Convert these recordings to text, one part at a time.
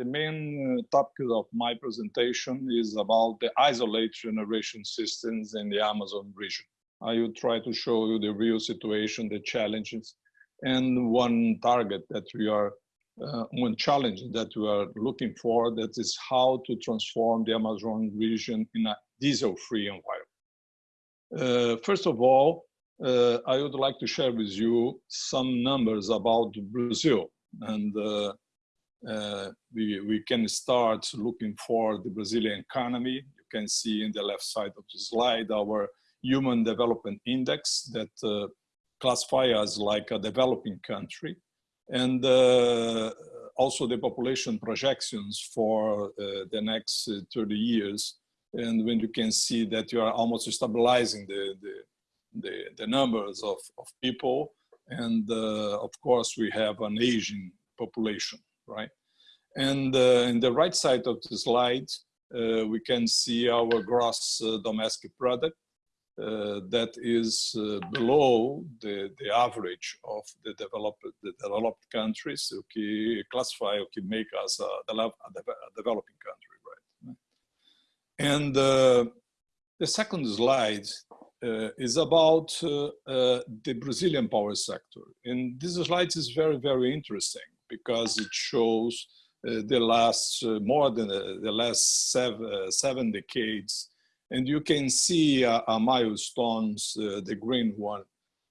the main uh, topic of my presentation is about the isolate generation systems in the Amazon region. I will try to show you the real situation, the challenges, and one target that we are, uh, one challenge that we are looking for, that is how to transform the Amazon region in a diesel-free environment. Uh, first of all, uh, I would like to share with you some numbers about Brazil. And uh, uh, we, we can start looking for the Brazilian economy. You can see in the left side of the slide our Human Development Index that uh, classify us like a developing country. And uh, also the population projections for uh, the next 30 years. And when you can see that you are almost stabilizing the, the the, the numbers of, of people. And uh, of course, we have an aging population, right? And uh, in the right side of the slide, uh, we can see our gross uh, domestic product that is below the, the average of the developed, the developed countries, okay, classify, okay, make us a, a developing country, right? And the second slide uh, is about uh, uh, the Brazilian power sector. And this slide is very, very interesting because it shows uh, the last, uh, more than uh, the last seven, seven decades. And you can see a, a milestones, the green one,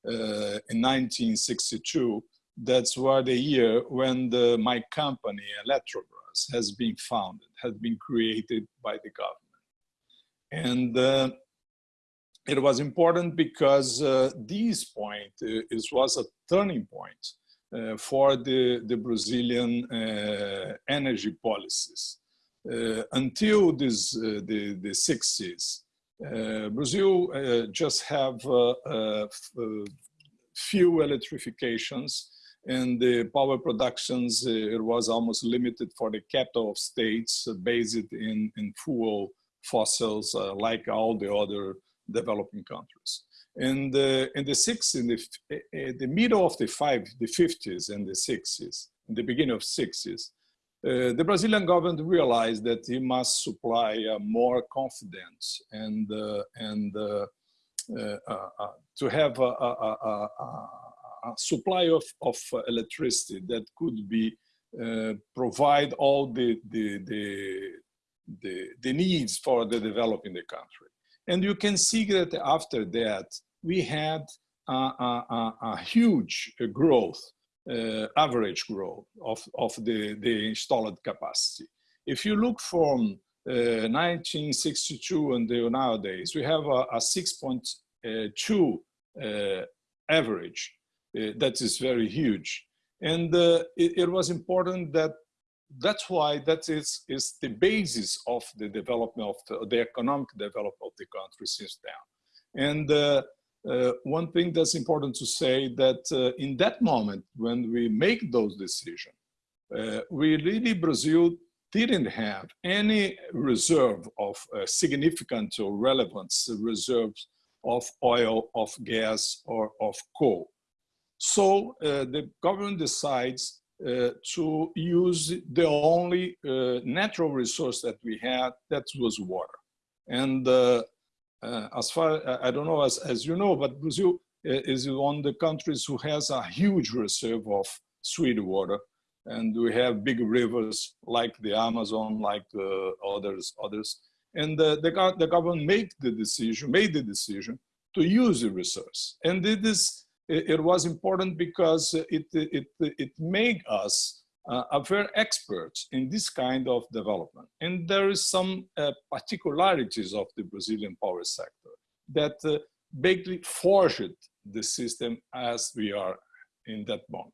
in 1962, that's where the year when the, my company, Eletrobras, has been founded, has been created by the government. And uh, it was important because uh, this point uh, is, was a turning point uh, for the, the Brazilian uh, energy policies. Uh, until this, uh, the, the 60s, Brazil just have few electrifications and the power productions, it was almost limited for the capital of states based in, in fuel fossils like all the other developing countries. In the, in the six, in the, in the middle of the five, the 50s and the 60s, in the beginning of 60s, uh, the Brazilian government realized that he must supply uh, more confidence and, uh, and uh, uh, uh, to have a, a, a, a, supply of, of electricity that could be provide all the, the, the, the, the needs for the developing the country. And you can see that after that, we had a, a, a huge growth, uh, average growth of, of the, the installed capacity. If you look from uh, 1962 until nowadays, we have a, a 6.2 uh, average. Uh, that is very huge. And uh, it, it was important that that's why that is, is the basis of the development of the, the economic development of the country since then. And uh, uh, one thing that's important to say that uh, in that moment, when we make those decisions, uh, we really, Brazil didn't have any reserve of uh, significant or relevant reserves of oil, of gas, or of coal. So uh, the government decides uh, to use the only uh, natural resource that we had, that was water. And uh, uh as far, I don't know, as, as you know, but Brazil uh, is one of the countries who has a huge reserve of sweet water. And we have big rivers like the Amazon, like the others, others. And the, the, the government made the decision, made the decision to use the resource. And it is it, was important because it, it, it made us uh, a very expert in this kind of development. And there is some uh, particularities of the Brazilian power sector that uh, basically forged the system as we are in that moment.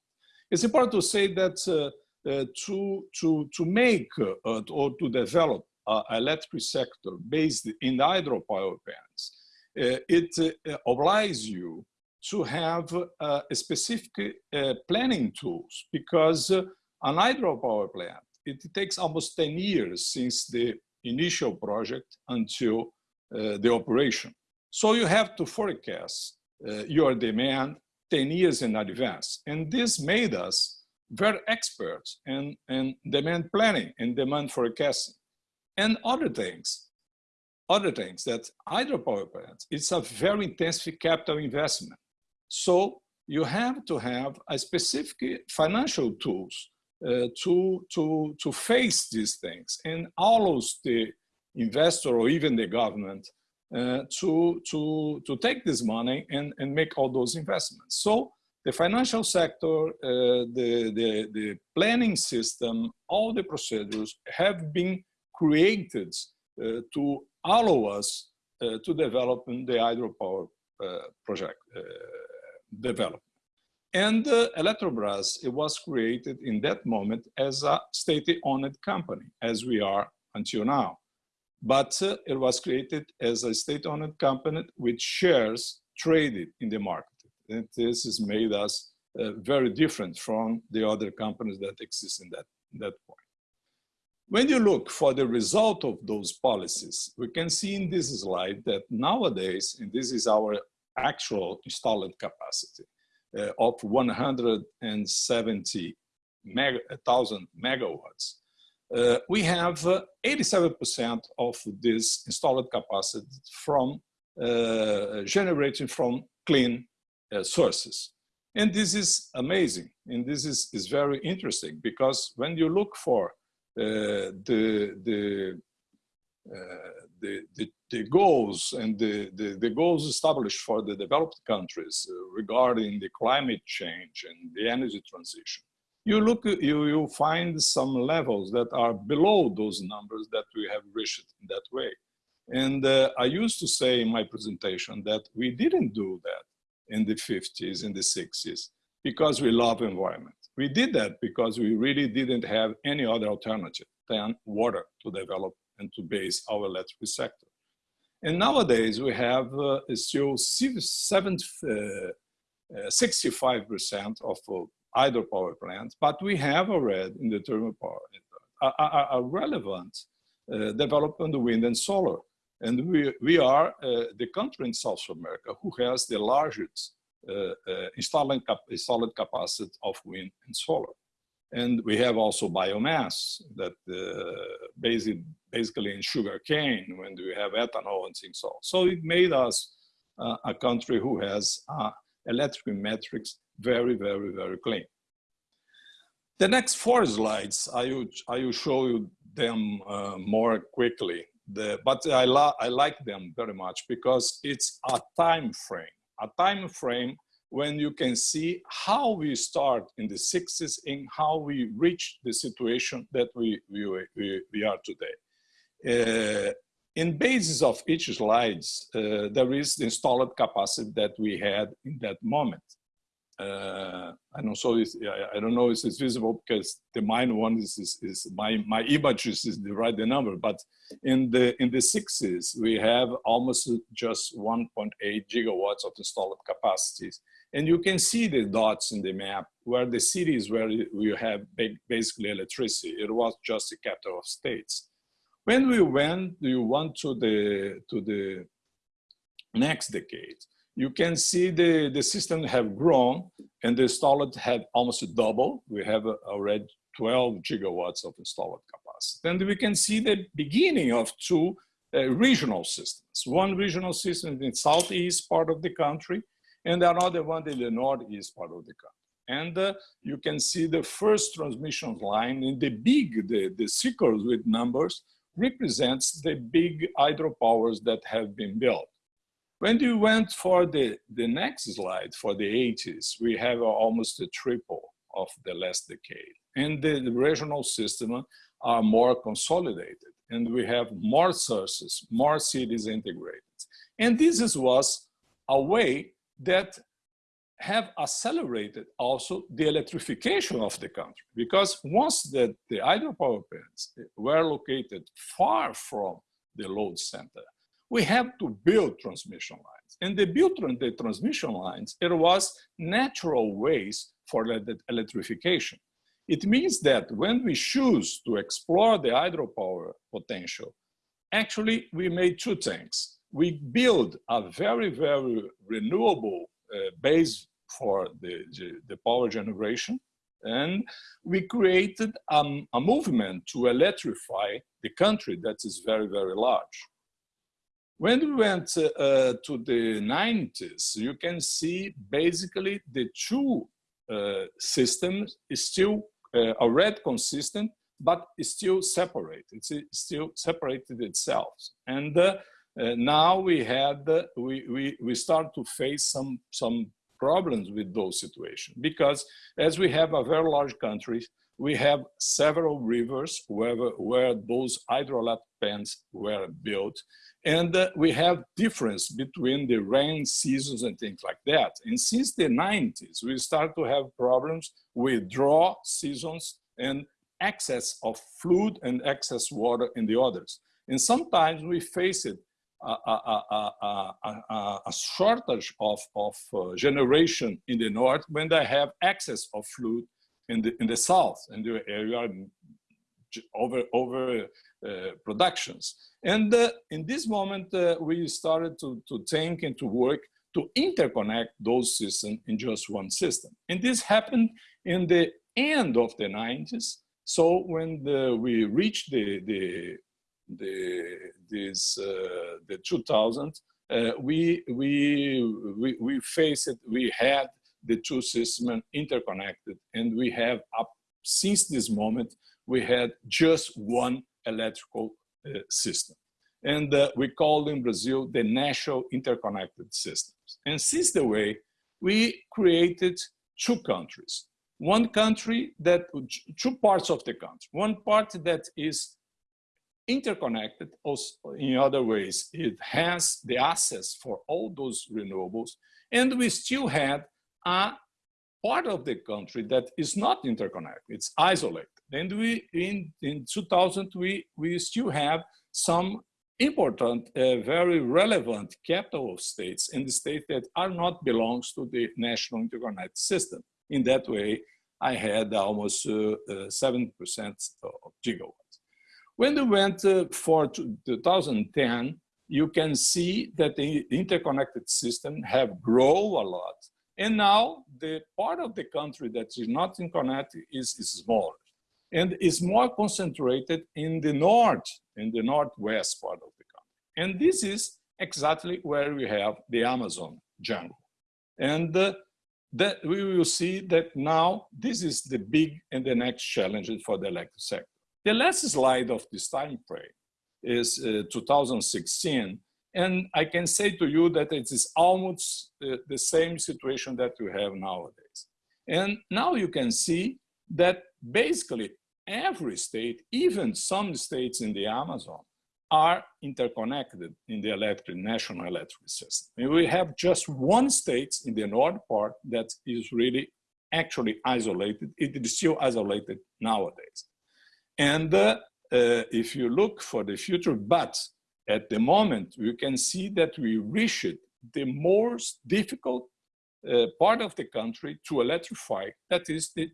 It's important to say that uh, uh, to, to, to make uh, or to develop an electric sector based in the hydropower plants, it obliges you to have uh, specific uh, planning tools because uh, an hydropower plant, it takes almost 10 years since the initial project until uh, the operation. So you have to forecast uh, your demand 10 years in advance. And this made us very experts in, in demand planning and demand forecasting and other things. Other things that hydropower plants, it's a very intensive capital investment. So you have to have a specific financial tools uh, to, to, to face these things and allows the investor or even the government uh, to, to, to take this money and, and make all those investments. So the financial sector, uh, the, the, the planning system, all the procedures have been created uh, to allow us uh, to develop the hydropower uh, project development. And uh, Eletrobras, it was created in that moment as a state-owned company, as we are until now. But uh, it was created as a state-owned company with shares traded in the market. And this has made us uh, very different from the other companies that exist in that, that point. When you look for the result of those policies, we can see in this slide that nowadays, and this is our actual installed capacity, uh, of 170,000 megawatts. Uh, we have 87% uh, of this installed capacity from uh, generating from clean uh, sources. And this is amazing. And this is, is very interesting because when you look for the, the uh, the, the, the, goals and the, the, the, goals established for the developed countries uh, regarding the climate change and the energy transition, you look, you, you find some levels that are below those numbers that we have reached in that way. And uh, I used to say in my presentation that we didn't do that in the 50s, in the 60s, because we love environment. We did that because we really didn't have any other alternative than water to develop and to base our electric sector. And nowadays we have uh, still 65% uh, uh, of uh, hydropower plants, but we have already in the thermal power a, a, a relevant uh, development of wind and solar. And we, we are uh, the country in South America who has the largest uh, installed, cap installed capacity of wind and solar. And we have also biomass that uh, basically, basically in sugar cane when we have ethanol and things so. So it made us uh, a country who has uh, electric metrics very, very, very clean. The next four slides, I will, I will show you them uh, more quickly. The, but I, I like them very much because it's a time frame, a time frame when you can see how we start in the 60s and how we reach the situation that we, we, we, we are today. Uh, in basis of each slides, uh, there is the installed capacity that we had in that moment uh, I don't so I don't know if it's visible because the mine one is, is, is my my images is the right the number, but in the in the sixes we have almost just 1.8 gigawatts of installed capacities, and you can see the dots in the map where the cities where we have basically electricity. It was just the capital of states. When we went, you went to the to the next decade you can see the, the system have grown and the installed have almost double. We have already 12 gigawatts of installed capacity. And we can see the beginning of two uh, regional systems. One regional system in the southeast part of the country and another one in the northeast part of the country. And uh, you can see the first transmission line in the big, the, the circles with numbers represents the big hydropowers that have been built. When you went for the, the next slide, for the 80s, we have almost a triple of the last decade. And the, the regional system are more consolidated and we have more sources, more cities integrated. And this is, was a way that have accelerated also the electrification of the country because once that the hydropower plants were located far from the load center, we have to build transmission lines. And the build the transmission lines, it was natural ways for the electrification. It means that when we choose to explore the hydropower potential, actually we made two things. We build a very, very renewable uh, base for the, the power generation And we created um, a movement to electrify the country that is very, very large. When we went uh, uh, to the 90s, you can see basically the two uh, systems is still uh, already consistent, but still separate. It's still separated itself. And uh, now we had, we, we, we start to face some, some problems with those situations because as we have a very large country, we have several rivers where, where those hydroelectric plants were built. And uh, we have difference between the rain seasons and things like that. And since the 90s, we start to have problems with drought seasons and excess of fluid and excess water in the others. And sometimes we face it a, a, a, shortage of, of uh, generation in the north when they have excess of fluid in the, in the south and the area over, over uh, productions. And uh, in this moment, uh, we started to, to think and to work to interconnect those systems in just one system. And this happened in the end of the 90s. So when the, we reached the, the, the, this, uh, the 2000, uh, we, we, we, we faced it, we had the two systems interconnected and we have up since this moment, we had just one electrical uh, system. And uh, we call in Brazil the national interconnected systems. And since the way, we created two countries. One country that, two parts of the country. One part that is interconnected also in other ways. It has the access for all those renewables. And we still had a part of the country that is not interconnected, it's isolated. And we, in, in 2000, we, we still have some important, uh, very relevant capital states in the states that are not belongs to the national interconnected system. In that way, I had almost 7% uh, uh, of gigawatts. When we went uh, for 2010, you can see that the interconnected system have grown a lot. And now the part of the country that is not interconnected is, is smaller and is more concentrated in the north, in the northwest part of the country. And this is exactly where we have the Amazon jungle. And uh, that we will see that now this is the big and the next challenge for the electric sector. The last slide of this time frame is uh, 2016. And I can say to you that it is almost uh, the same situation that we have nowadays. And now you can see that basically every state, even some states in the Amazon, are interconnected in the electric, national electric system. And we have just one state in the north part that is really actually isolated. It is still isolated nowadays. And uh, uh, if you look for the future, but at the moment, you can see that we reached the most difficult uh, part of the country to electrify, that is the,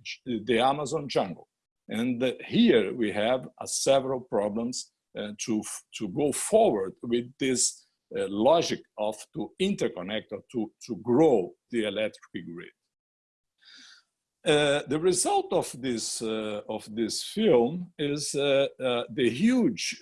the Amazon jungle. And uh, here we have uh, several problems uh, to, to go forward with this uh, logic of to interconnect or to, to grow the electric grid. Uh, the result of this uh, of this film is uh, the huge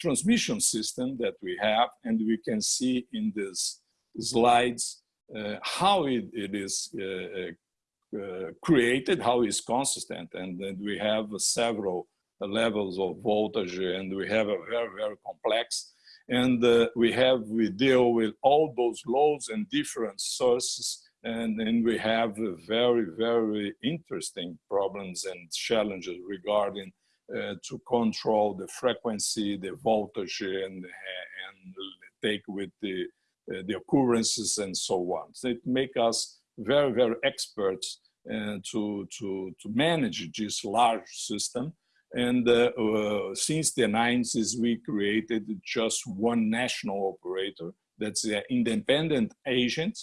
transmission system that we have, and we can see in these slides uh, how it, it is uh, uh, created, how it's consistent, and then we have several levels of voltage, and we have a very, very complex, and we have, we deal with all those loads and different sources, and then we have very, very interesting problems and challenges regarding uh, to control the frequency, the voltage, and, and take with the uh, the occurrences and so on. So it make us very, very experts uh, to, to, to manage this large system. And uh, uh, since the 90s, we created just one national operator that's an independent agent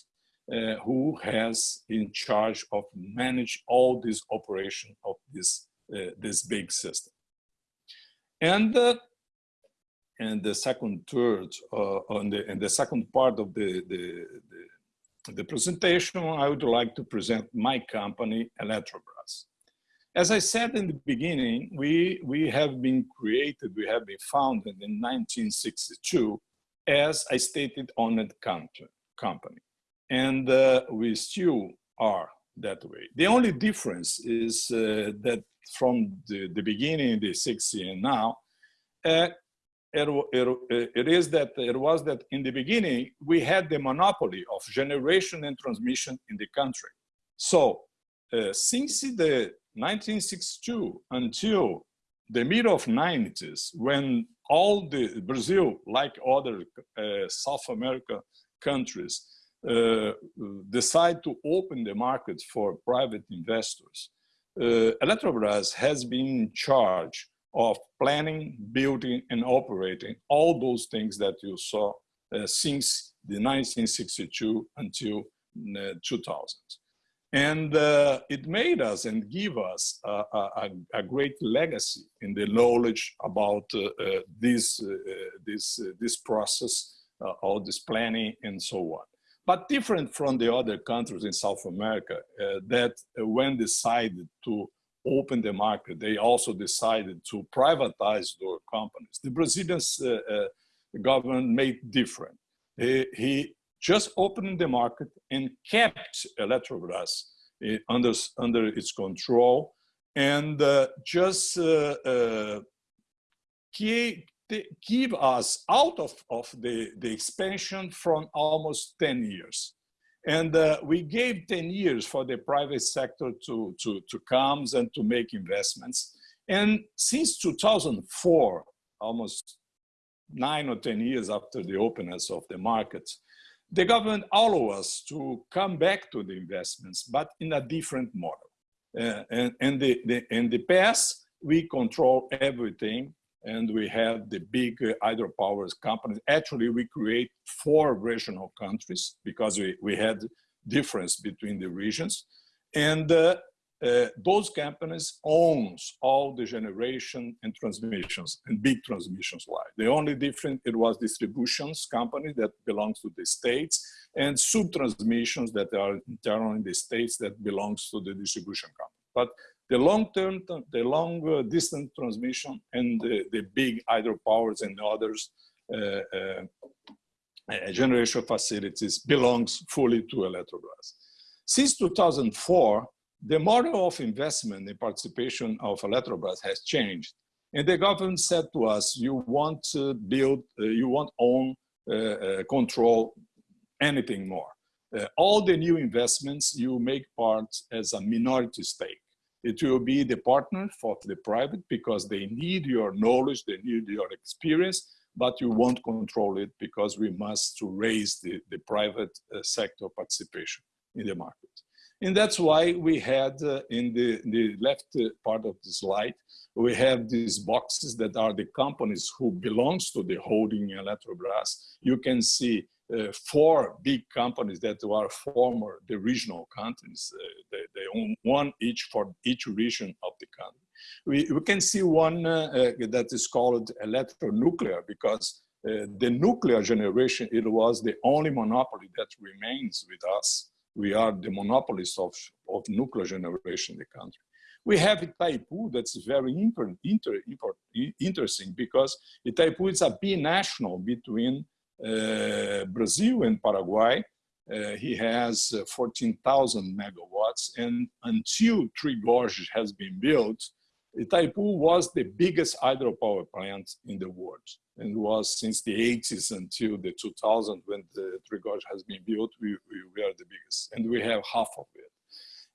uh, who has in charge of manage all this operation of this, uh, this big system. And and the second third uh, on the and the second part of the, the, the the presentation, I would like to present my company, Eletrobras. As I said in the beginning, we, we have been created, we have been founded in 1962 as a state-owned company. And uh, we still are that way. The only difference is uh, that from the, the beginning, the 60s and now, uh, it, it, it is that it was that in the beginning, we had the monopoly of generation and transmission in the country. So uh, since the 1962 until the middle of 90s, when all the Brazil, like other uh, South America countries, uh, decide to open the market for private investors, uh, Eletrobras has been in charge of planning, building, and operating all those things that you saw uh, since the 1962 until uh, 2000. And uh, it made us and give us a, a, a, great legacy in the knowledge about this, this, this process, all this planning and so on. But different from the other countries in South America that when decided to open the market, they also decided to privatize their companies. The Brazilian uh, uh, government made different. He, he, just opened the market and kept Eletrobras uh, under, under its control and uh, just give, give us out of, of the, the expansion from almost 10 years. And uh, we gave 10 years for the private sector to, to, to come and to make investments. And since 2004, almost nine or 10 years after the openness of the market, the government allowed us to come back to the investments, but in a different model. Uh, and, and the, the, in the past, we control everything and we have the big hydropower companies. Actually, we create four regional countries because we, we had difference between the regions. And uh, uh, those companies owns all the generation and transmissions and big transmissions line. The only difference, it was distributions company that belongs to the states and sub-transmissions that are internal in the states that belongs to the distribution company. But the long-term, the long distance transmission and the, the big hydropowers and others uh, uh, uh, generation facilities belongs fully to Eletrobras. Since 2004, the model of investment and participation of Eletrobras has changed. And the government said to us, you want to build, uh, you want own, uh, uh, control anything more. all the new investments, you make part as a minority stake. It will be the partner for the private because they need your knowledge, they need your experience, but you won't control it because we must to raise the, the private uh, sector participation in the market. And that's why we had uh, in the, the left uh, part of the slide, we have these boxes that are the companies who belongs to the holding Eletrobras. You can see uh, four big companies that are former the regional companies. Uh, they, they, own one each for each region of the country. We, we can see one uh, uh that is called Eletronuclear because uh, the nuclear generation, it was the only monopoly that remains with us. We are the monopolists of, of nuclear generation in the country. We have Itaipu that's very inter, inter, interesting because Itaipu is a binational between Brazil and Paraguay. Uh, he has uh, 14,000 megawatts and until Três Gorges has been built, Itaipu was the biggest hydropower plant in the world and was since the 80s until the 2000 when the Três Gorges has been built, we, we, are the biggest and we have half of it.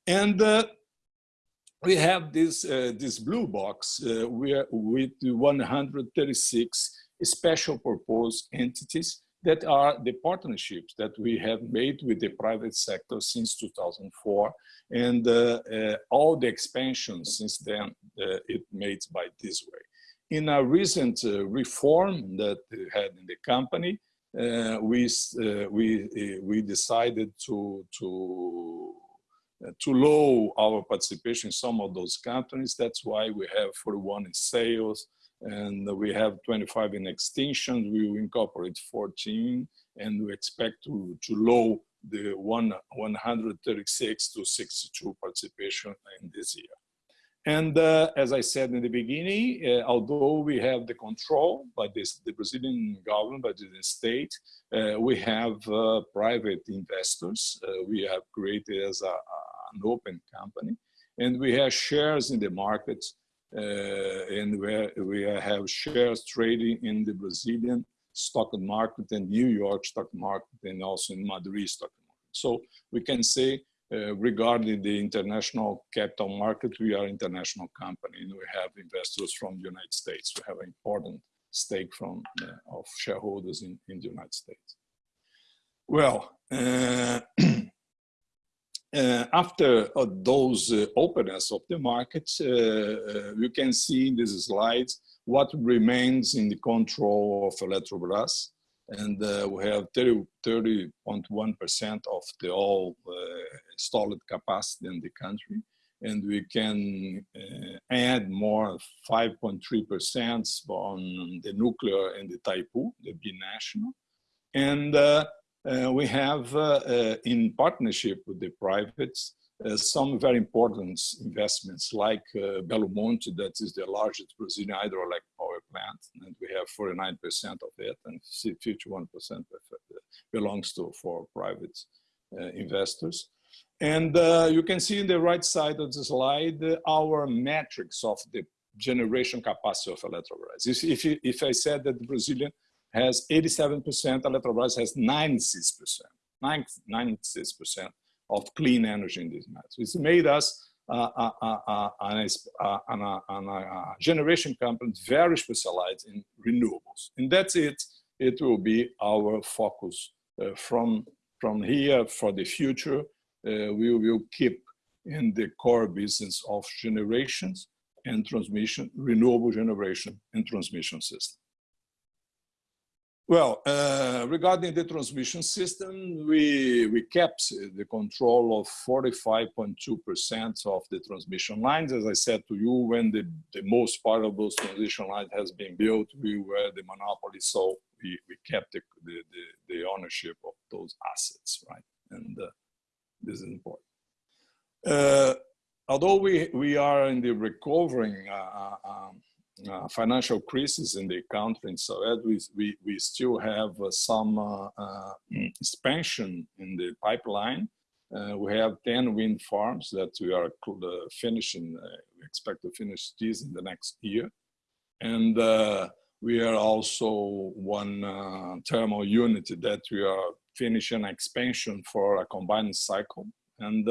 And uh, we have this, uh, this blue box uh, with 136 special purpose entities that are the partnerships that we have made with the private sector since 2004 and uh, uh, all the expansion since then uh, it made by this way. In a recent uh, reform that we had in the company, uh, we, uh, we, we decided to, to to low our participation in some of those companies. That's why we have 41 in sales, and we have 25 in extinction. We will incorporate 14 and we expect to, to low the one 136 to 62 participation in this year. And uh, as I said in the beginning, uh, although we have the control by this, the Brazilian government, by the state, uh, we have uh, private investors. Uh, we have created as a, an open company, and we have shares in the markets, and where we have shares trading in the Brazilian stock market and New York stock market, and also in Madrid stock market. So we can say uh, regarding the international capital market, we are an international company and we have investors from the United States. We have an important stake from uh, of shareholders in, in the United States. Well, uh, uh after uh, those uh, openness of the markets, you can see in these slides what remains in the control of Eletrobras. and uh, we have 30.1% of the all uh, installed capacity in the country and we can uh, add more 5.3% on the nuclear and the Itaipu, the binational. And uh, uh, we have, uh, in partnership with the privates, uh, some very important investments like uh, Belo Monte, that is the largest Brazilian hydroelectric power plant, and we have 49% of it, and 51% belongs to for private uh, investors. And uh, you can see in the right side of the slide uh, our metrics of the generation capacity of Eletrobras. If, if, if I said that the Brazilian has 87%, Eletrobras has 96%, 96% of clean energy in this matter. It's made us uh, uh, uh, uh, a generation company very specialized in renewables. And that's it. It will be our focus uh, from, from here for the future. Uh, we will keep in the core business of generations and transmission, renewable generation and transmission system. Well, uh, regarding the transmission system, we, we kept the control of 45.2% of the transmission lines. As I said to you, when the, the most part of those transmission lines has been built, we were the monopoly, so we, we kept the, the, the, the ownership of those assets, right? And uh, this is important. Uh, although we, we are in the recovering uh, uh um, uh, financial crisis in the country and so we, we, we still have uh, some uh, uh expansion in the pipeline. Uh, we have 10 wind farms that we are uh, finishing, we expect to finish these in the next year. And we are also one thermal unit that we are finishing expansion for a combined cycle. And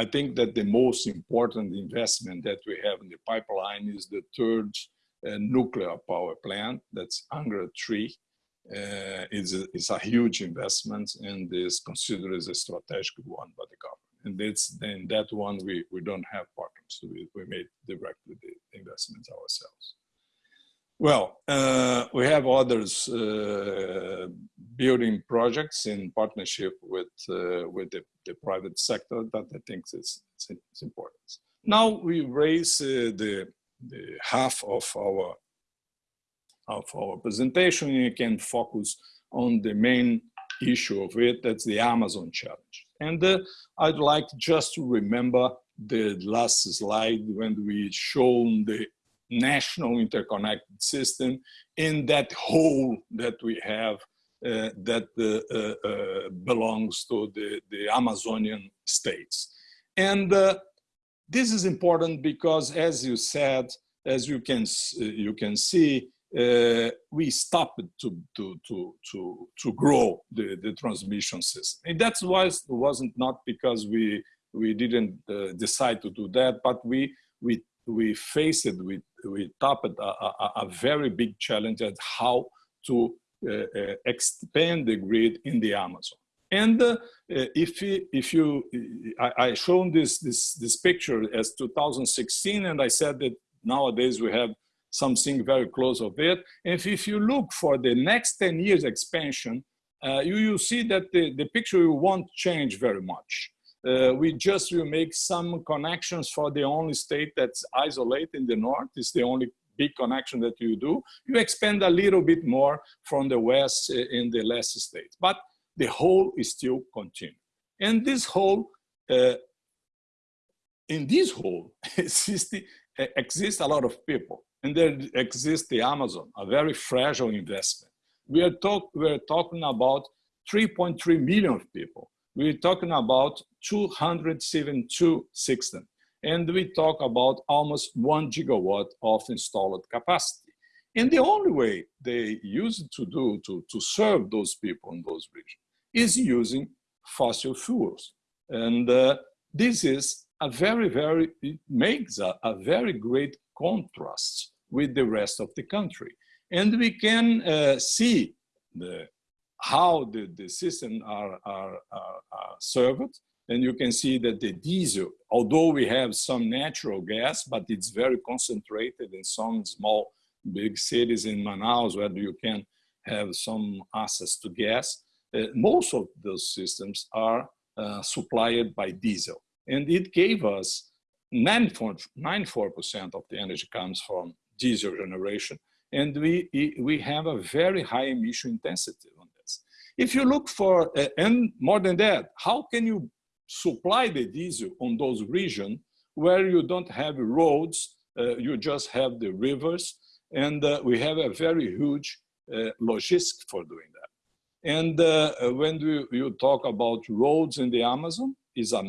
I think that the most important investment that we have in the pipeline is the third uh, nuclear power plant, that's Angra 3. Uh, it's, a, it's a huge investment and is considered as a strategic one by the government. And that one we, we don't have partners, we, we made directly the investments ourselves. Well, uh, we have others uh, building projects in partnership with uh, with the, the, private sector that I think is, is important. Now we raise uh, the the half of our of our presentation. You can focus on the main issue of it. That's the Amazon challenge. And uh, I'd like just to remember the last slide when we shown the national interconnected system in that whole that we have uh, that uh, uh, uh, belongs to the, the Amazonian states. And uh, this is important because as you said, as you can, uh, you can see, we stopped to, to, to, to, to grow the, the transmission system. And that was, wasn't not because we, we didn't decide to do that, but we, we we faced it, we, topped a, a, a, very big challenge at how to uh, uh, expand the grid in the Amazon. And uh, if, if you, I, I shown this, this, this picture as 2016, and I said that nowadays we have something very close of it. And if, if you look for the next 10 years expansion, uh, you will see that the, the picture won't change very much. Uh, we just will make some connections for the only state that's isolated in the north. It's the only big connection that you do. You expand a little bit more from the west uh, in the less states. But the hole is still continuing. And this hole, uh, in this hole exists, uh, exists a lot of people. And there exists the Amazon, a very fragile investment. We are, talk, we are talking about 3.3 million people. We're talking about 272 systems. And we talk about almost one gigawatt of installed capacity. And the only way they use to do to, to serve those people in those regions is using fossil fuels. And uh, this is a very, very, it makes a, a, very great contrast with the rest of the country. And we can uh, see the, how the, the system are, are, are, are served. And you can see that the diesel, although we have some natural gas, but it's very concentrated in some small, big cities in Manaus where you can have some access to gas. Uh, most of those systems are uh, supplied by diesel. And it gave us 94% of the energy comes from diesel generation. And we, we have a very high emission intensity. If you look for, uh, and more than that, how can you supply the diesel on those regions where you don't have roads, uh, you just have the rivers, and uh, we have a very huge uh, logistics for doing that. And uh, when you, you talk about roads in the Amazon, is a,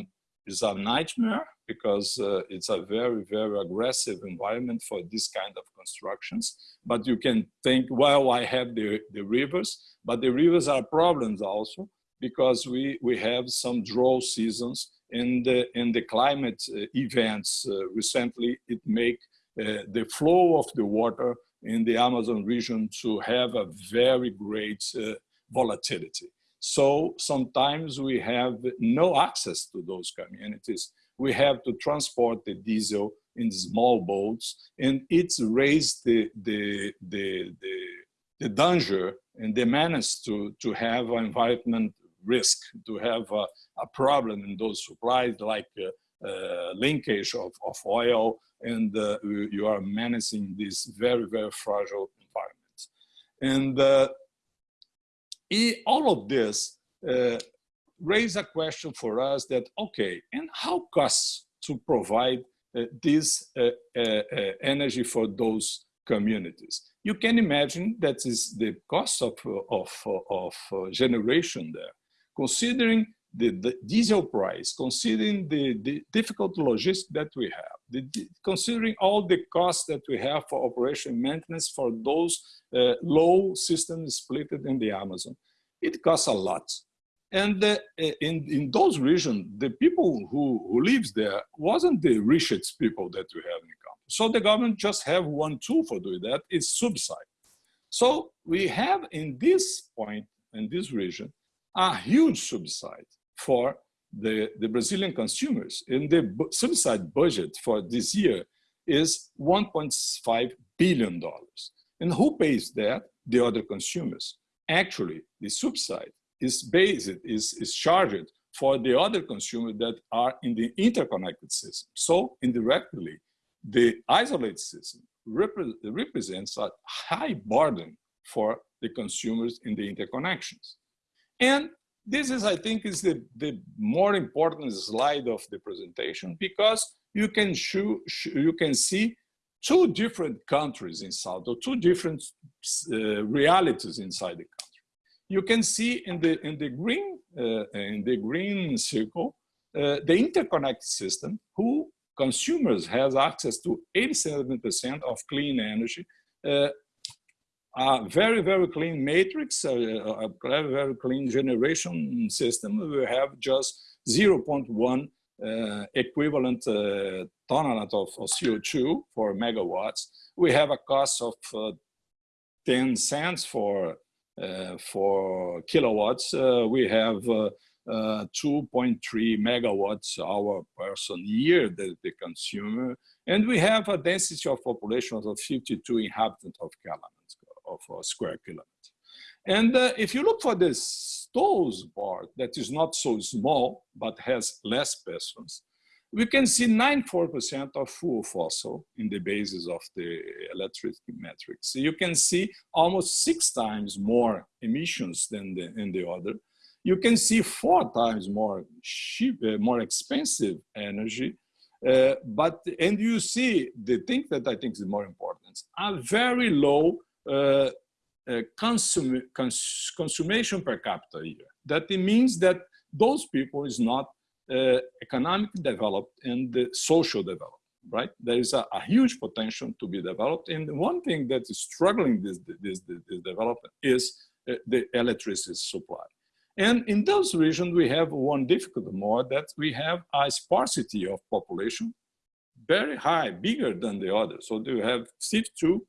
is a nightmare because uh, it's a very, very aggressive environment for this kind of constructions. But you can think, well, I have the, the rivers, but the rivers are problems also because we, we have some drought seasons in the, and the climate uh, events uh, recently, it make uh, the flow of the water in the Amazon region to have a very great uh, volatility. So sometimes we have no access to those communities. We have to transport the diesel in small boats and it's raised the, the, the, the, the danger and the menace to, to have an environment risk, to have a, a problem in those supplies like uh, uh, linkage of, of oil and uh, you are menacing this very, very fragile environment. And uh, all of this uh, raise a question for us that, okay, and how costs to provide uh, this uh, uh, uh, energy for those communities? You can imagine that is the cost of, of, of generation there. Considering the, the, diesel price, considering the, the difficult logistics that we have, the, considering all the costs that we have for operation maintenance for those uh, low systems split in the Amazon, it costs a lot. And uh, in, in those regions, the people who, who lives there wasn't the richest people that we have in the country. So the government just have one tool for doing that, it's subsidy. So we have in this point, in this region, a huge subsidy for the, the Brazilian consumers. And the subsidy budget for this year is $1.5 billion. And who pays that? The other consumers. Actually, the subsidy is based, is, is charged for the other consumers that are in the interconnected system. So indirectly, the isolated system repre represents a high burden for the consumers in the interconnections. And this is, I think, is the, the more important slide of the presentation because you can, show, you can see two different countries inside, or two different uh, realities inside the country. You can see in the, in the, green, uh, in the green circle, uh, the interconnected system, who consumers has access to 87% of clean energy uh, a very, very clean matrix, a, a very, very clean generation system. We have just 0.1 uh, equivalent uh, of, of, CO2 for megawatts. We have a cost of uh, 10 cents for, uh, for kilowatts. Uh, we have uh, 2.3 megawatts hour person year the, the consumer. And we have a density of population of 52 inhabitants of Calama of square kilometer. And uh, if you look for the Stolz part that is not so small, but has less persons, we can see 94% of full fossil in the basis of the electric metrics. So you can see almost six times more emissions than the, in the other. you can see four times more cheap, uh, more expensive energy. Uh, but, and you see the thing that I think is more important, a very low uh, uh consum cons consumption per capita year. That it means that those people is not uh, economic developed and social developed right? There is a, a, huge potential to be developed. And one thing that is struggling this, this, this, this development is uh, the electricity supply. And in those regions, we have one difficulty more that we have a sparsity of population, very high, bigger than the others. So you have 62%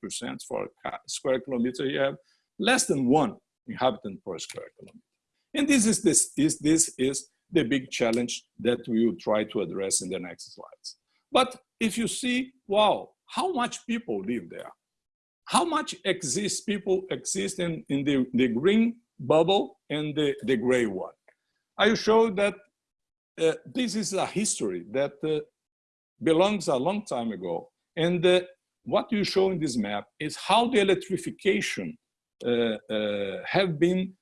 for a square kilometer, you have less than one inhabitant per square kilometer. And this is, this, is, this is the big challenge that we will try to address in the next slides. But if you see, wow, how much people live there? How much exists people exist in, in the, the green bubble and the, the gray one? I show that uh, this is a history that uh, belongs a long time ago. And uh, what you show in this map is how the electrification uh, uh, have been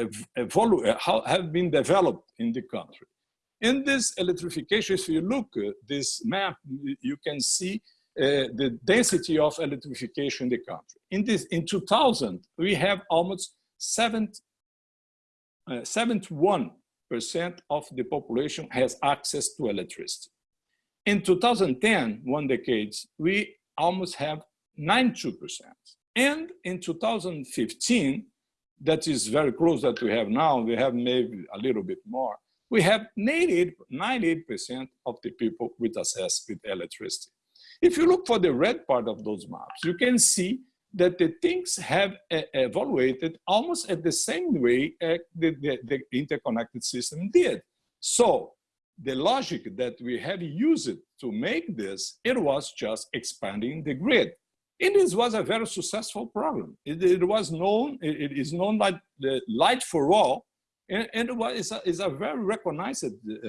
uh, uh, evolu have been developed in the country. In this electrification, if you look at this map, you can see uh, the density of electrification in the country. In, this, in 2000, we have almost 71% uh, of the population has access to electricity. In 2010, one decade, we almost have 92%. And in 2015, that is very close that we have now, we have maybe a little bit more, we have 98% of the people with access with electricity. If you look for the red part of those maps, you can see that the things have evaluated almost at the same way uh, the, the, the, interconnected system did. So the logic that we have used to make this, it was just expanding the grid. And this was a very successful program. It, it was known, it, it is known like the light for all, and, and what is a, is a very recognized uh,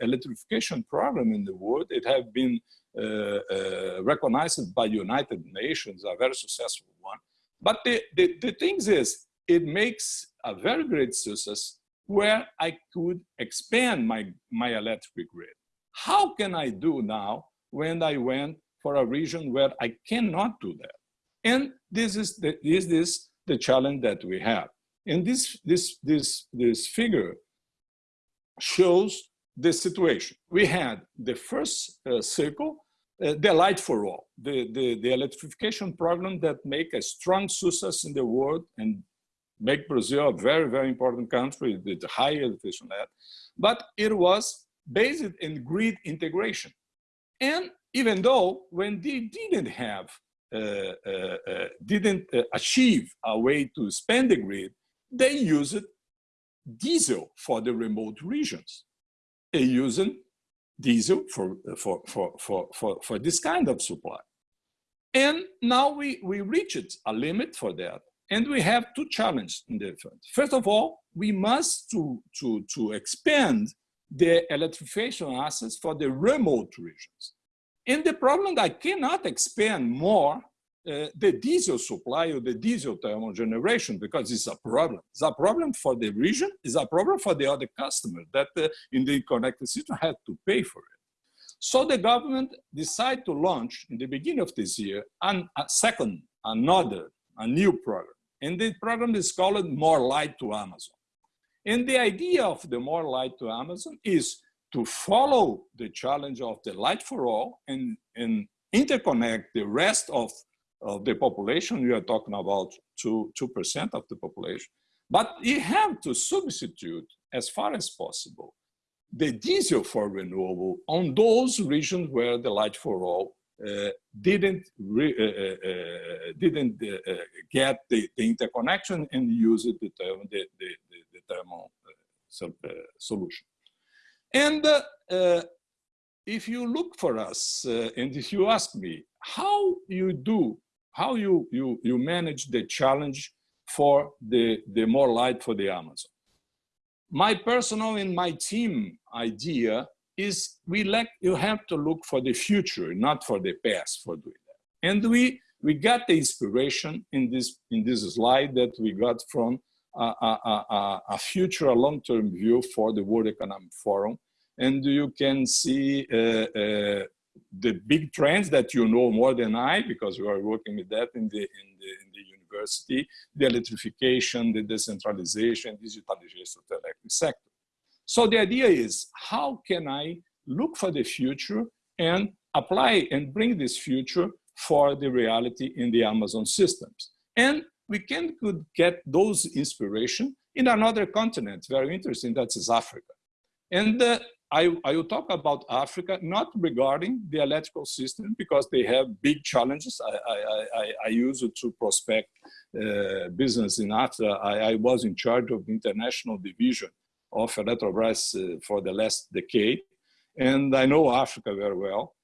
electrification program in the world. It has been uh, uh, recognized by United Nations, a very successful one. But the, the, the thing is, it makes a very great success where I could expand my, my electric grid. How can I do now when I went for a region where I cannot do that? And this is the, is this the challenge that we have. And this, this, this, this figure shows the situation. We had the first uh, circle, uh, the light for all, the, the, the electrification program that make a strong success in the world and make Brazil a very, very important country with high electricity net. But it was based in grid integration. And even though when they didn't have, uh, uh, uh didn't uh, achieve a way to spend the grid, they used diesel for the remote regions. They used diesel for, for, for, for, for, for this kind of supply. And now we, we reached a limit for that. And we have two challenges in the front. First of all, we must to, to, to expand the electrification assets for the remote regions. And the problem I cannot expand more uh, the diesel supply or the diesel thermal generation because it's a problem. It's a problem for the region, it's a problem for the other customer that uh, in the connected system had to pay for it. So the government decided to launch in the beginning of this year an, a second, another, a new program. And the program is called More Light to Amazon. And the idea of the More Light to Amazon is to follow the challenge of the light for all and, and interconnect the rest of of the population, we are talking about 2, 2% of the population. But you have to substitute as far as possible the diesel for renewable on those regions where the light for all uh, didn't re, uh, uh, uh didn't uh, uh, get the, the, interconnection and use the, the, the, the thermal solution. And uh, uh, if you look for us, uh, and if you ask me, how you do how you, you, you manage the challenge for the, the more light for the Amazon. My personal and my team idea is we like, you have to look for the future, not for the past for doing that. And we, we got the inspiration in this, in this slide that we got from a, a, a future, a long-term view for the World Economic Forum. And you can see uh, uh, the big trends that you know more than I, because we are working with that in the, in the, in the university, the electrification, the decentralization, digitalization of the electric sector. So the idea is, how can I look for the future and apply and bring this future for the reality in the Amazon systems? And we can could get those inspiration in another continent, very interesting, that is Africa. And uh, I, I will talk about Africa, not regarding the electrical system, because they have big challenges. I, I, I, I use it to prospect uh, business in Africa. I, I, was in charge of the international division of Eletrobras uh, for the last decade, and I know Africa very well.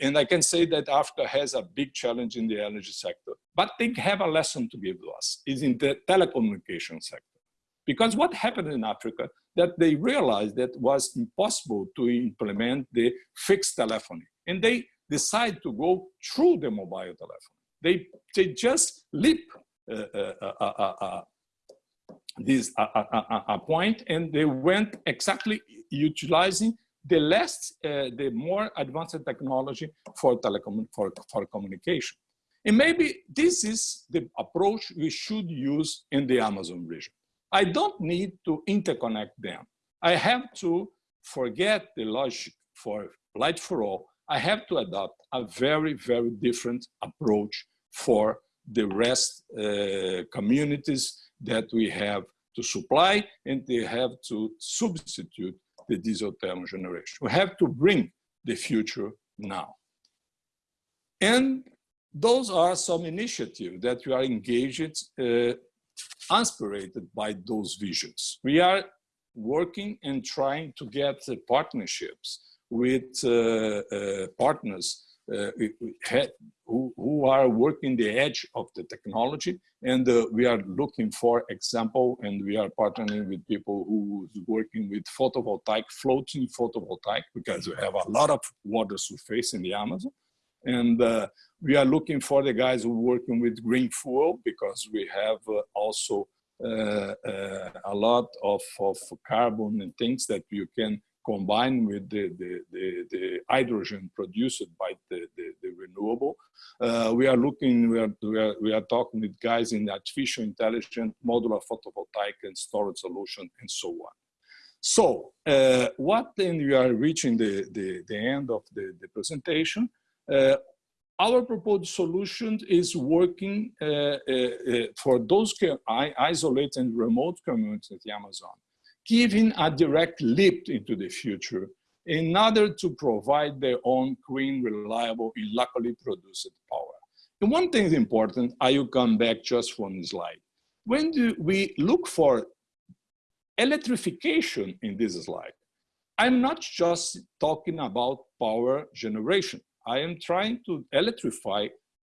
And I can say that Africa has a big challenge in the energy sector, but they have a lesson to give to us, is in the telecommunication sector. Because what happened in Africa, that they realized that was impossible to implement the fixed telephony. And they decide to go through the mobile telephony. They, they just leap this a point and they went exactly utilizing the less, uh, the more advanced technology for telecom for, for communication. And maybe this is the approach we should use in the Amazon region. I don't need to interconnect them. I have to forget the logic for light for all. I have to adopt a very, very different approach for the rest uh, communities that we have to supply and they have to substitute the diesel thermal generation. We have to bring the future now. And those are some initiatives that we are engaged uh, inspired by those visions. We are working and trying to get uh, partnerships with uh, uh, partners who, who, are working the edge of the technology. And uh, we are looking for example, and we are partnering with people who is working with photovoltaic, floating photovoltaic, because we have a lot of water surface in the Amazon. And uh, we are looking for the guys who are working with green fuel because we have uh, also uh, uh, a lot of, of carbon and things that you can combine with the, the, the, the hydrogen produced by the, the, renewable. Uh, we are looking, we are, we, are, we are talking with guys in artificial intelligence, modular photovoltaic and storage solution and so on. So uh, what then we are reaching the, the, the end of the, the presentation. Uh, our proposed solution is working uh, uh, uh for those isolated and remote communities in Amazon, giving a direct leap into the future in order to provide their own clean, reliable, and locally produced power. And one thing is important, I will come back just one slide. When do we look for electrification in this slide, I'm not just talking about power generation. I am trying to electrify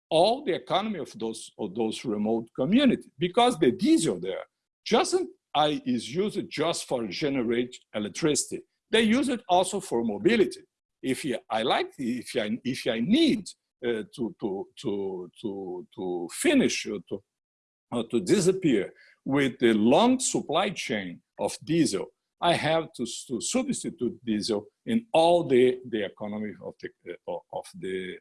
all the economy of those, of those remote communities because the diesel there just I is used just for generate electricity. They use it also for mobility. If I like, if I, if I need uh, to, to, to, to, to finish or to, or to disappear with the long supply chain of diesel, I have to, to substitute diesel in all the, the economy of the, uh, of the,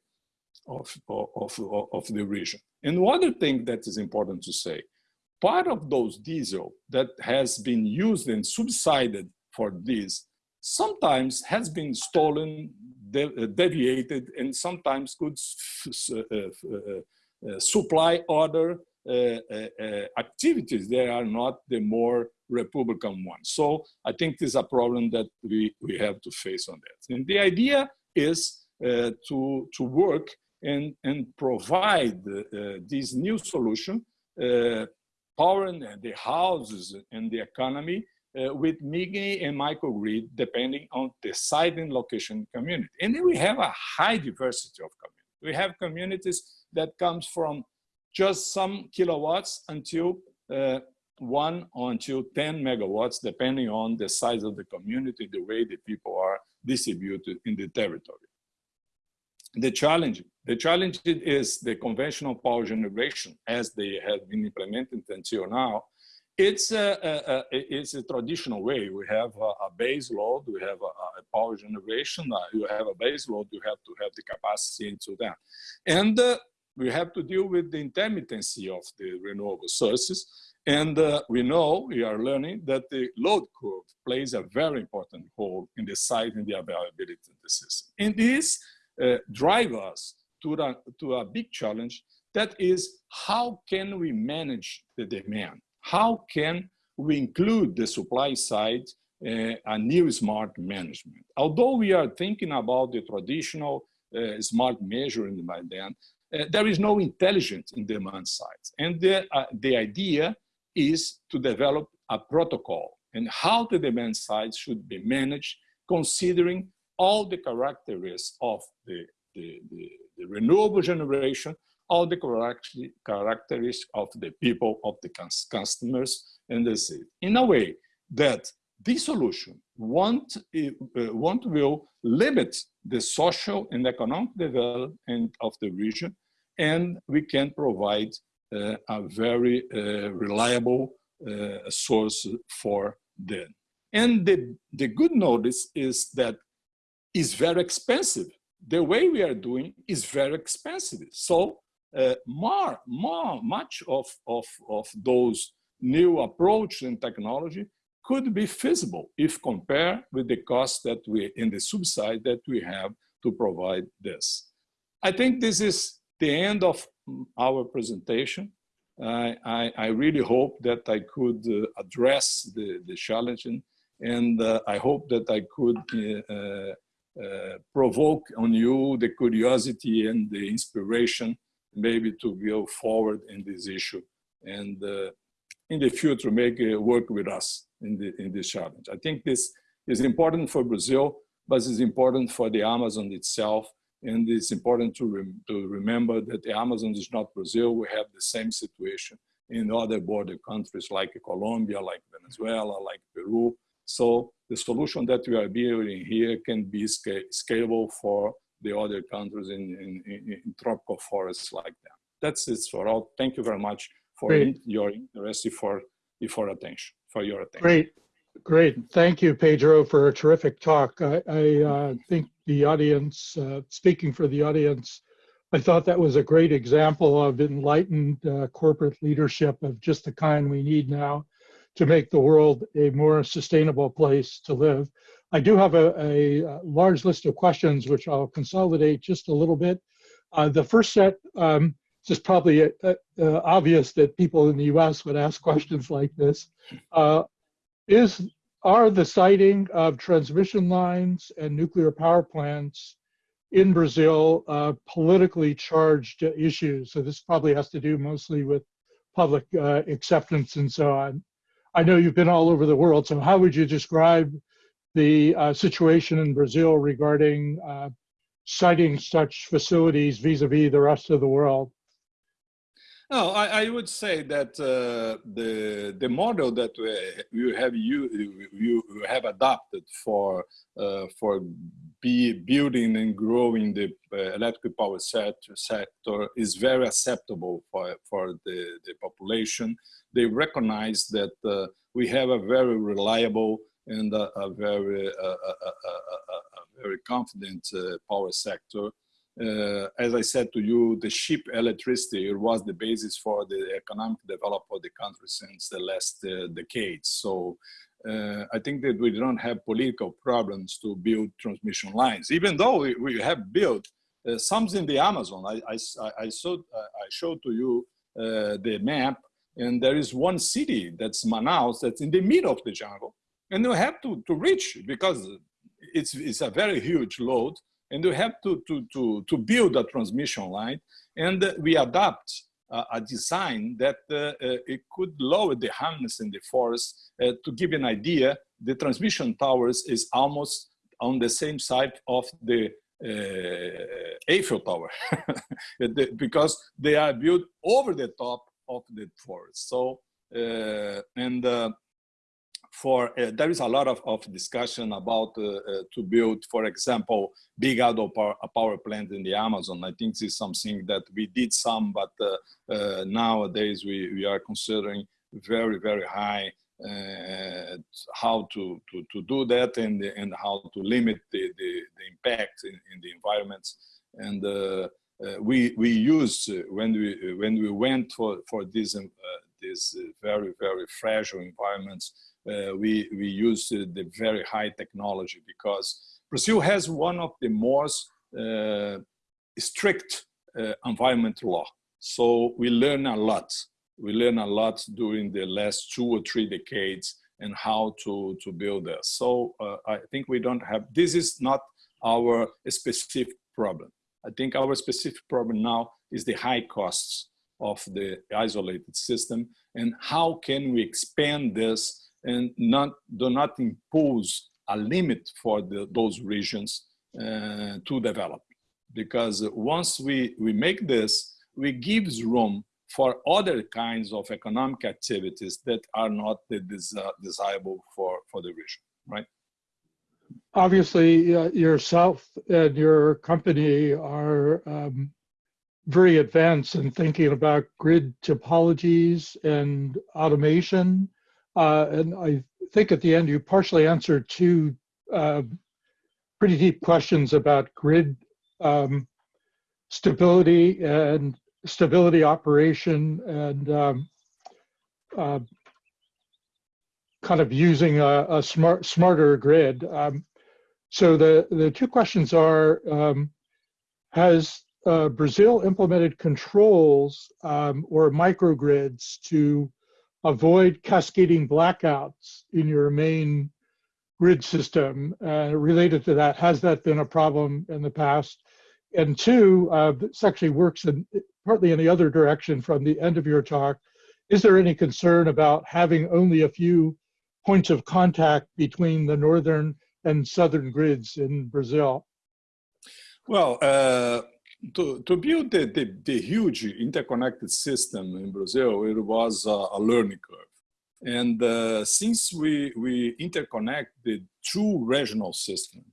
of, of, of, the region. And one other thing that is important to say, part of those diesel that has been used and subsided for this sometimes has been stolen, uh, deviated, and sometimes could uh, uh, uh, supply other uh, uh, activities that are not the more Republican ones. So I think this is a problem that we, we have to face on that. And the idea is uh, to, to work and, and provide this new solution, powering the houses and the economy uh, with mini and microgrid depending on the site and location community. And then we have a high diversity of communities. We have communities that comes from just some kilowatts until uh, one until 10 megawatts, depending on the size of the community, the way the people are distributed in the territory. The challenge, the challenge is the conventional power generation as they have been implemented until now it's a, a, a, it's a traditional way. We have a, a base load, we have a, power generation, uh, you have a base load, you have to have the capacity into that. And uh, we have to deal with the intermittency of the renewable sources. And uh, we know, we are learning that the load curve plays a very important role in deciding the availability of the system. In this uh, drives us to, the, to a big challenge that is how can we manage the demand? How can we include the supply side uh, a new smart management? Although we are thinking about the traditional uh, smart measuring by then, uh, there is no intelligence in demand side. And the, uh, the idea is to develop a protocol and how the demand side should be managed considering all the characteristics of the, the, the, the renewable generation, all the characteristics of the people, of the customers, and the city. In a way that this solution won't, uh, won't will limit the social and economic development of the region, and we can provide uh, a very uh, reliable uh, source for them. And the, the good notice is that it's very expensive. The way we are doing is very expensive. So uh, more, more, much of, of, of those new approach and technology could be feasible if compared with the cost that we, in the subside that we have to provide this. I think this is the end of our presentation. I, I, I really hope that I could uh, address the, the challenge and, and uh, I hope that I could uh, uh, provoke on you the curiosity and the inspiration maybe to go forward in this issue and uh, in the future make uh, work with us in, the, in this challenge. I think this is important for Brazil, but it's important for the Amazon itself. And it's important to, rem to remember that the Amazon is not Brazil. We have the same situation in other border countries like Colombia, like Venezuela, like Peru. So the solution that we are building here can be scalable for the other countries in, in, in, tropical forests like that. That's it for all. Thank you very much for in, your interest for, for attention, for your attention. Great, great. Thank you, Pedro, for a terrific talk. I, I uh, think the audience, uh, speaking for the audience, I thought that was a great example of enlightened uh, corporate leadership of just the kind we need now to make the world a more sustainable place to live. I do have a, a, large list of questions, which I'll consolidate just a little bit. Uh, the first set, um, it's just probably uh, uh, obvious that people in the US would ask questions like this. Uh, is, are the siting of transmission lines and nuclear power plants in Brazil uh, politically charged issues? So this probably has to do mostly with public uh, acceptance and so on. I know you've been all over the world, so how would you describe the uh, situation in Brazil regarding uh, siting such facilities vis-a-vis -vis the rest of the world? No, I, I would say that uh, the the model that we, you have you you have adopted for uh, for be building and growing the uh, electric power sector, sector is very acceptable for for the the population. They recognize that uh, we have a very reliable and a, a very, a, a, very confident uh, power sector. Uh, as I said to you, the cheap electricity was the basis for the economic development of the country since the last uh, decades. So uh, I think that we don't have political problems to build transmission lines, even though we, we have built uh, some in the Amazon. I, I, I, showed, I showed to you uh, the map, and there is one city that's Manaus that's in the middle of the jungle and you have to, to reach because it's, it's a very huge load and you have to, to, to, to build a transmission line and we adapt uh, a design that uh, uh, it could lower the harness in the forest. Uh, to give an idea, the transmission towers is almost on the same side of the uh, Eiffel Tower because they are built over the top of the forest. So, uh, and for uh, there is a lot of, of discussion about uh, uh, to build, for example, big outdoor power, power plant in the Amazon. I think this is something that we did some, but uh, uh, nowadays we, we are considering very, very high uh, how to, to, to do that and, and how to limit the, the, the impact in, in the environments. And uh, uh, we, we used, uh, when we, when we went for, for these, uh, these very, very fragile environments, uh, we, we used the very high technology because Brazil has one of the most strict environment law. So we learn a lot we learn a lot during the last two or three decades and how to, to build this. So uh, I think we don't have, this is not our specific problem. I think our specific problem now is the high costs of the isolated system and how can we expand this and not do not impose a limit for the, those regions uh, to develop. Because once we, we make this, we gives room for other kinds of economic activities that are not desirable for, for the region, right? Obviously, uh, yourself and your company are um, very advanced in thinking about grid topologies and automation. Uh, and I think at the end you partially answered two uh, pretty deep questions about grid um, stability and stability operation and um, uh, kind of using a, a, smart, smarter grid. Um, so the, the two questions are, um, has uh, Brazil implemented controls um, or microgrids to avoid cascading blackouts in your main grid system? Uh, related to that, has that been a problem in the past? And two, uh, this actually works in, partly in the other direction from the end of your talk. Is there any concern about having only a few points of contact between the northern and southern grids in Brazil? Well, uh, to, to build the, the, the, huge interconnected system in Brazil, it was a, a learning curve. And uh, since we, we interconnect the two regional systems,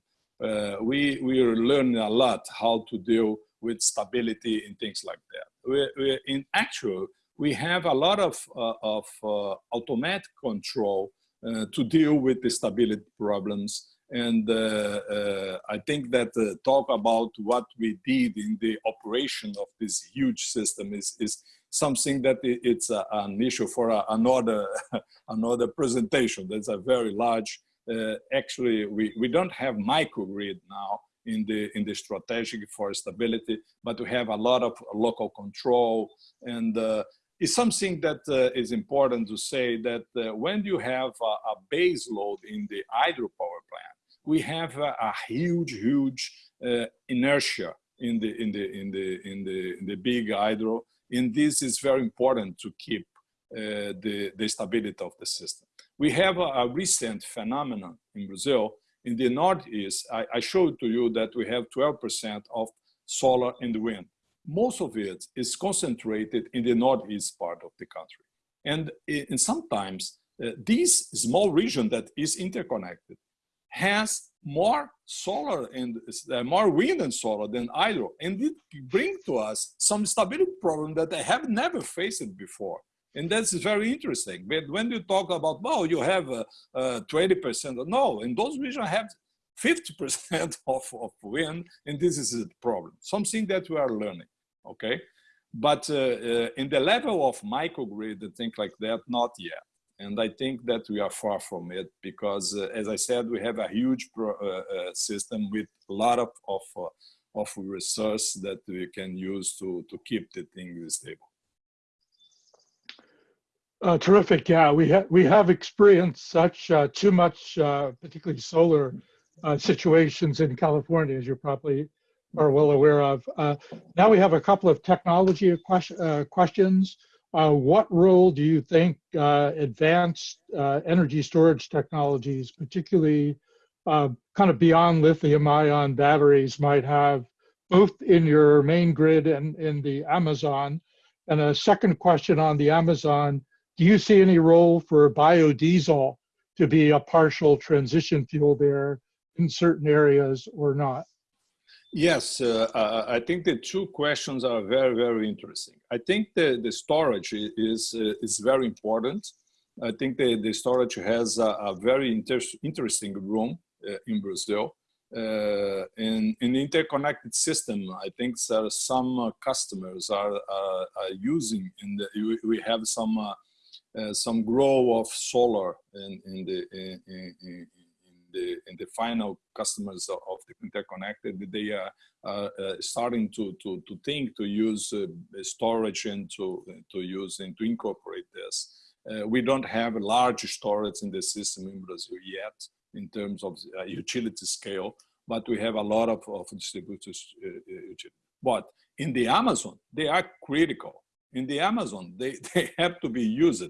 uh, we, we learn a lot how to deal with stability and things like that. We, we, in actual, we have a lot of, uh, of uh, automatic control uh, to deal with the stability problems. And uh, uh, I think that uh, talk about what we did in the operation of this huge system is, is something that it's a, an issue for a, another, another presentation. That's a very large, actually, we, we don't have microgrid now, in the in the strategic for stability, but we have a lot of local control and uh, it's something that uh, is important to say that uh, when you have a, a, base load in the hydropower plant, we have a, a huge, huge uh, inertia in the in the in the in the in the big hydro, and this is very important to keep uh, the the stability of the system. We have a, a recent phenomenon in Brazil in the Northeast, I, I showed to you that we have 12% of solar and wind. Most of it is concentrated in the Northeast part of the country. And, and sometimes uh, this small region that is interconnected has more solar and uh, more wind and solar than hydro. And it brings to us some stability problem that I have never faced before. And that's very interesting. But when you talk about, well, you have uh, uh, 20%, no, in those regions have 50% of, of wind, and this is a problem, something that we are learning, okay? But uh, uh, in the level of microgrid and things like that, not yet. And I think that we are far from it because, uh, as I said, we have a huge pro, uh, system with a lot of, of, of resource that we can use to, to keep the thing stable. Uh, terrific. Yeah, we have we have experienced such uh, too much, uh, particularly solar uh, situations in California, as you probably are well aware of. Uh, now we have a couple of technology question, uh, questions. Uh, what role do you think uh, advanced uh, energy storage technologies, particularly kind of beyond lithium-ion batteries, might have both in your main grid and in the Amazon? And a second question on the Amazon do you see any role for biodiesel to be a partial transition fuel there in certain areas or not? Yes, uh, uh, I think the two questions are very, very interesting. I think the, the storage is, uh, is very important. I think the, the storage has a, a very inter interesting room uh, in Brazil. Uh, in, in interconnected system, I think there some uh, customers are, are, using, in the, we have some, some grow of solar in, in the, in, in, the in the final customers of the interconnected they are uh, uh, starting to to to think to use uh, storage and to to use and to incorporate this. Uh, we don't have large storage in the system in Brazil yet in terms of uh, utility scale, but we have a lot of, of distributed uh, But in the Amazon, they are critical. In the Amazon, they, they have to be used.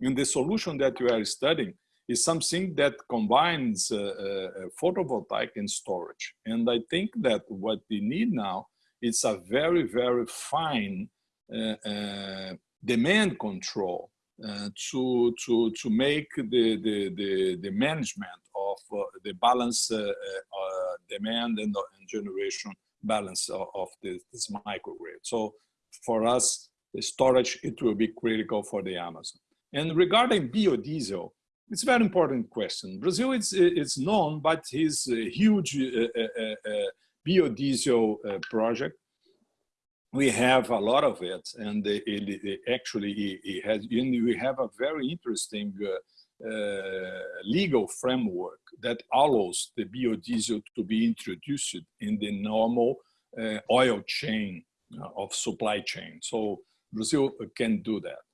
In the solution that we are studying, is something that combines uh, uh, photovoltaic and storage. And I think that what we need now is a very, very fine uh, demand control uh, to to to make the the the, the management of uh, the balance uh, demand and, and, generation balance of, of this, this, microgrid. So for us, the storage it will be critical for the Amazon. And regarding biodiesel, it's a very important question. Brazil is, is known by his huge uh, uh, uh, biodiesel project. We have a lot of it, and it, it actually it has. we have a very interesting legal framework that allows the biodiesel to be introduced in the normal oil chain of supply chain. So Brazil can do that.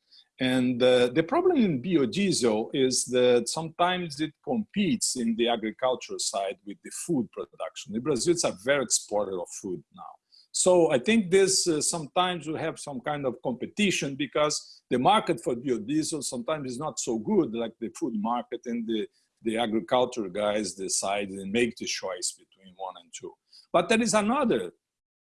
And uh, the problem in biodiesel is that sometimes it competes in the agricultural side with the food production. In Brazil, it's a very exporter of food now. So I think this uh, sometimes we have some kind of competition because the market for biodiesel sometimes is not so good like the food market and the, the agriculture guys decide and make the choice between one and two. But there is another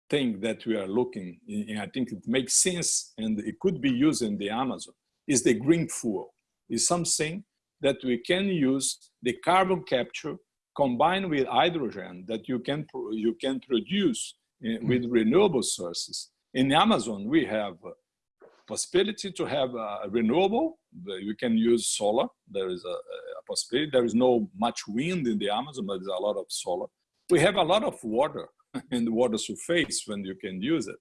thing that we are looking, and I think it makes sense and it could be used in the Amazon is the green fuel. Is something that we can use the carbon capture combined with hydrogen that you can you can produce in, mm. with renewable sources. In Amazon, we have possibility to have a renewable. You can use solar. There is a, a possibility. There is no much wind in the Amazon, but there's a lot of solar. We have a lot of water in the water surface when you can use it.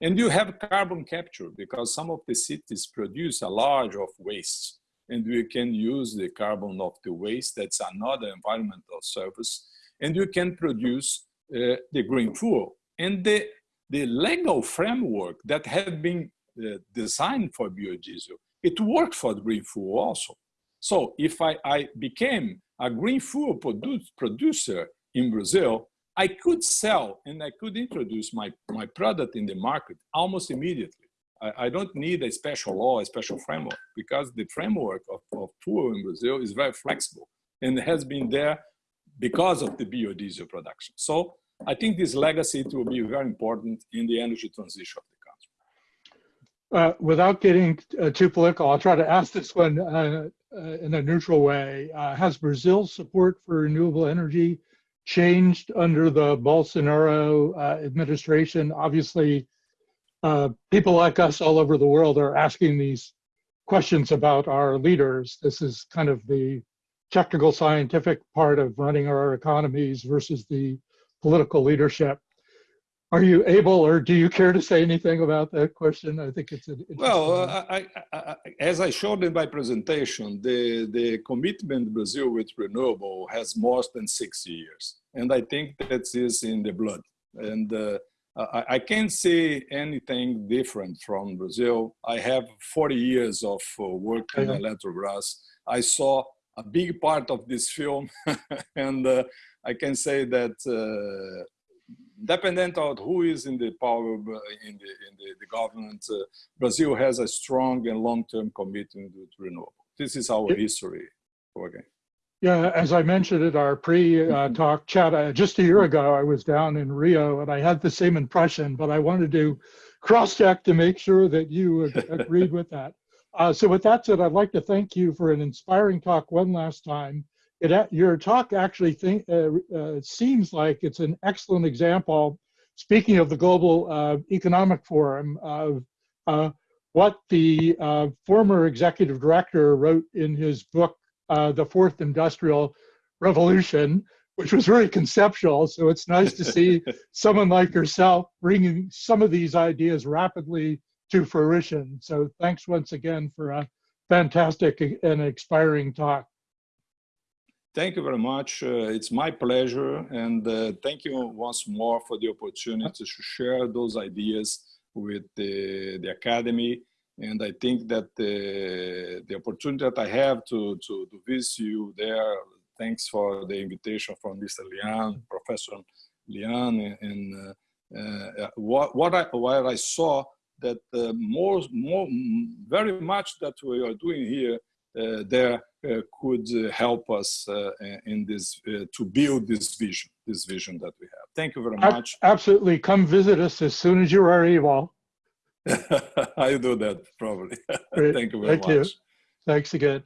And you have carbon capture because some of the cities produce a large of waste and we can use the carbon of the waste. That's another environmental service. And you can produce uh, the green fuel. And the, the legal framework that had been uh, designed for biodiesel, it worked for the green fuel also. So if I, I became a green fuel produ producer in Brazil, I could sell and I could introduce my, my product in the market almost immediately. I, I don't need a special law, a special framework, because the framework of, of in Brazil is very flexible and has been there because of the biodiesel production. So I think this legacy will be very important in the energy transition of the country. Uh, without getting uh, too political, I'll try to ask this one uh, uh in a neutral way. Uh, has Brazil's support for renewable energy changed under the Bolsonaro uh, administration. Obviously, uh, people like us all over the world are asking these questions about our leaders. This is kind of the technical scientific part of running our economies versus the political leadership. Are you able, or do you care to say anything about that question? I think it's an well. Uh, I, I, as I showed in my presentation, the the commitment Brazil with renewable has more than six years, and I think that is in the blood. And uh, I, I, can't say anything different from Brazil. I have 40 years of uh, work in Eletrobras. I saw a big part of this film, and uh, I can say that uh, dependent on who is in the power in the in the, the government, uh, Brazil has a strong and long-term commitment to renewable. This is our history. Okay. Yeah, as I mentioned at our pre-talk chat, uh, just a year ago, I was down in Rio and I had the same impression, but I wanted to cross-check to make sure that you agreed with that. Uh, so with that said, I'd like to thank you for an inspiring talk one last time it, your talk actually think, uh, uh, seems like it's an excellent example speaking of the Global uh, Economic Forum, uh, uh, what the uh, former executive director wrote in his book, uh, The Fourth Industrial Revolution, which was very conceptual. So it's nice to see someone like yourself bringing some of these ideas rapidly to fruition. So thanks once again for a fantastic and inspiring talk. Thank you very much. Uh, it's my pleasure. And uh, thank you once more for the opportunity to share those ideas with the, the Academy. And I think that the, the opportunity that I have to, to, to visit you there, thanks for the invitation from Mr. Lian, Professor Lian, and uh, uh, what, what, I, what I saw that uh, more, more, very much that we are doing here uh, there uh, Uh, could uh, help us uh, uh, in this to build this vision, this vision that we have. Thank you very much. Absolutely, come visit us as soon as you are able. I'll do that probably. Thank you very Thank much. You. Thanks again.